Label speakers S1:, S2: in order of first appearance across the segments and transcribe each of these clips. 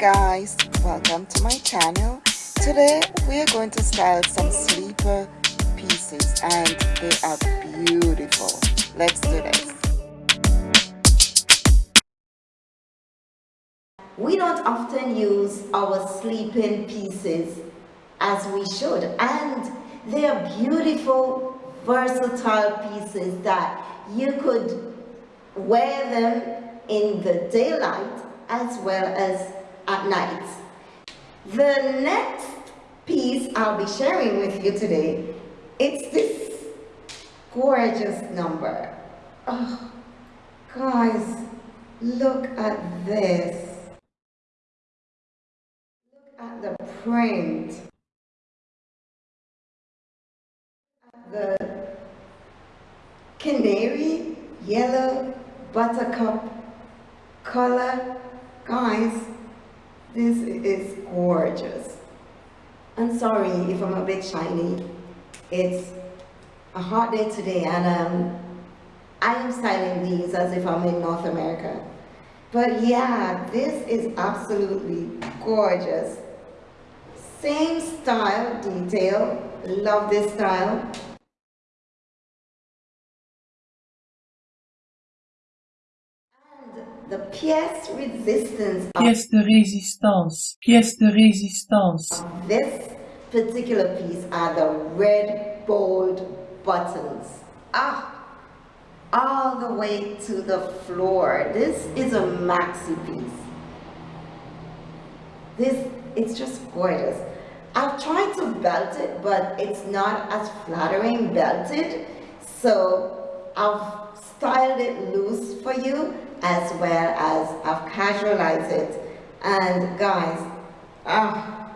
S1: guys welcome to my channel. Today we are going to style some sleeper pieces and they are beautiful. Let's do this.
S2: We don't often use our sleeping pieces as we should and they are beautiful versatile pieces that you could wear them in the daylight as well as at night. The next piece I'll be sharing with you today, it's this gorgeous number. Oh, guys, look at this. Look at the print. The canary, yellow, buttercup color. Guys, this is gorgeous. I'm sorry if I'm a bit shiny. It's a hot day today and um, I am styling these as if I'm in North America. But yeah, this is absolutely gorgeous. Same style, detail, love this style. The pièce resistance
S3: pièce de résistance pièce de résistance
S2: this particular piece are the red bold buttons. Ah all the way to the floor. This is a maxi piece. This it's just gorgeous. I've tried to belt it but it's not as flattering belted. So I've styled it loose for you as well as I've casualized it. And guys ah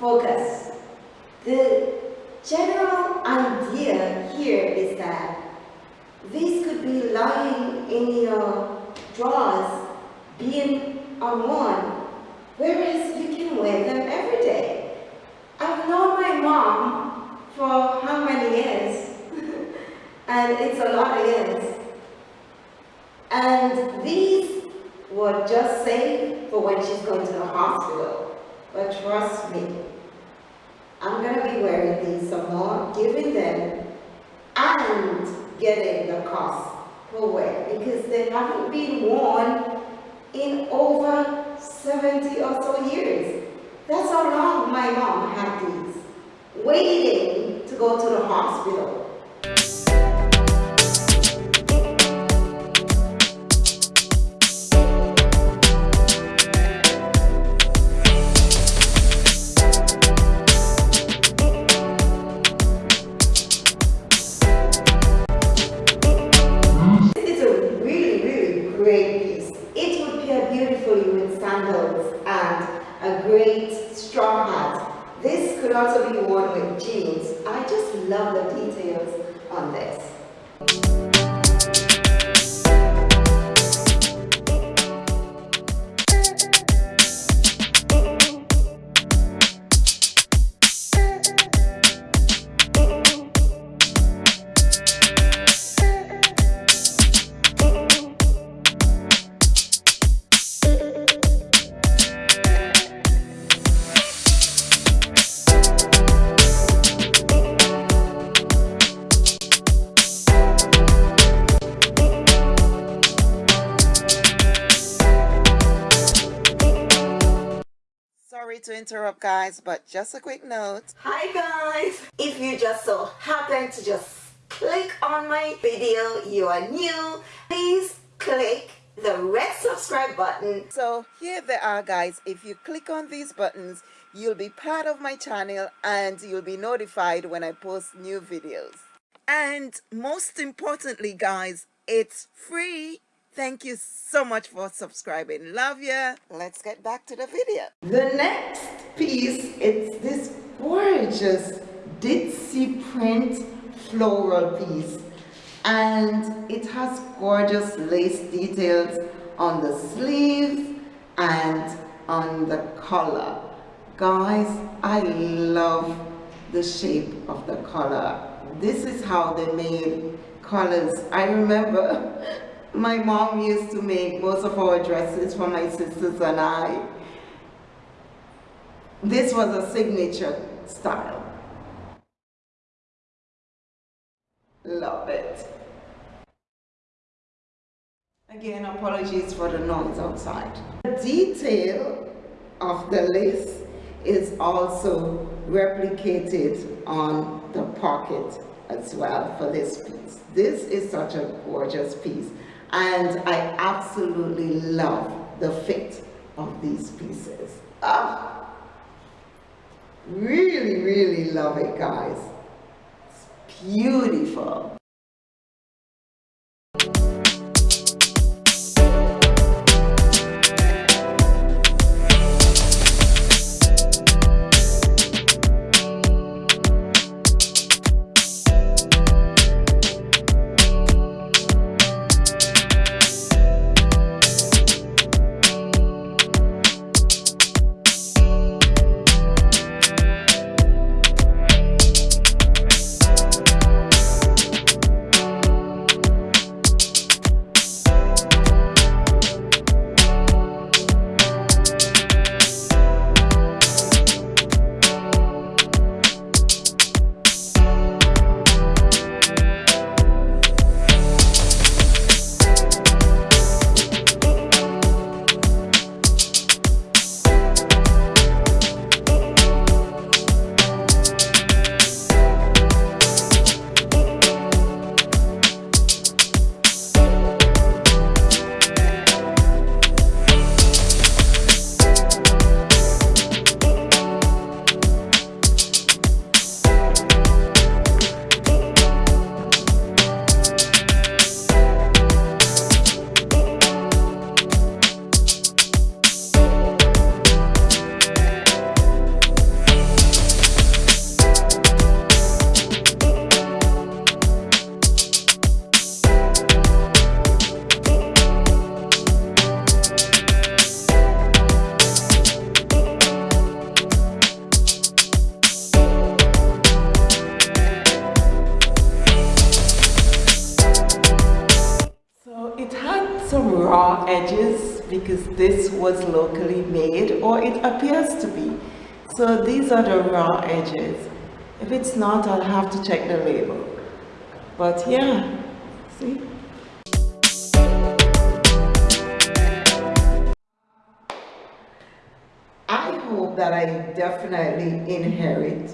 S2: focus. The general idea here is that these could be lying in your drawers, being worn, whereas you can wear them every day. I've known my mom for how many years? and it's a lot of years. And these were just saved for when she's going to the hospital. But trust me, I'm going to be wearing these some more, giving them and getting the cost per wear because they haven't been worn in over 70 or so years. That's how long my mom had these, waiting to go to the hospital. The details on this.
S1: Interrupt guys, but just a quick note.
S2: Hi guys! If you just so happen to just click on my video, you are new, please click the red subscribe button.
S1: So here they are guys. If you click on these buttons, you'll be part of my channel and you'll be notified when I post new videos. And most importantly guys, it's free. Thank you so much for subscribing. Love ya. Let's get back to the video.
S2: The next piece, it's this gorgeous ditzy print floral piece and it has gorgeous lace details on the sleeves and on the collar. Guys, I love the shape of the collar. This is how they made collars. I remember my mom used to make most of our dresses for my sisters and I. This was a signature style. Love it. Again, apologies for the noise outside. The detail of the lace is also replicated on the pocket as well for this piece. This is such a gorgeous piece and I absolutely love the fit of these pieces. Ah, really, really love it, guys. It's beautiful. Because this was locally made or it appears to be. So these are the raw edges. If it's not, I'll have to check the label. But yeah, see? I hope that I definitely inherit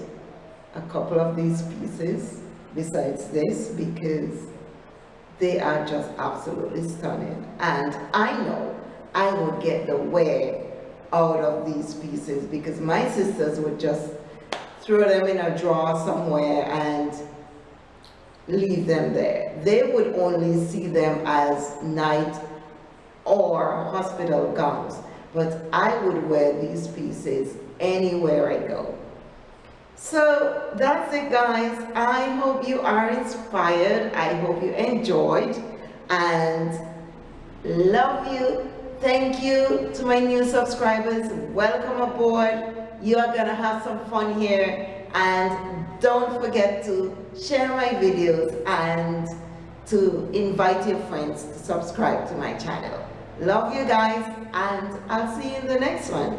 S2: a couple of these pieces besides this because they are just absolutely stunning and I know I would get the wear out of these pieces because my sisters would just throw them in a drawer somewhere and leave them there. They would only see them as night or hospital gowns, but I would wear these pieces anywhere I go. So that's it guys. I hope you are inspired. I hope you enjoyed and love you. Thank you to my new subscribers. Welcome aboard. You are gonna have some fun here and don't forget to share my videos and to invite your friends to subscribe to my channel. Love you guys and I'll see you in the next one.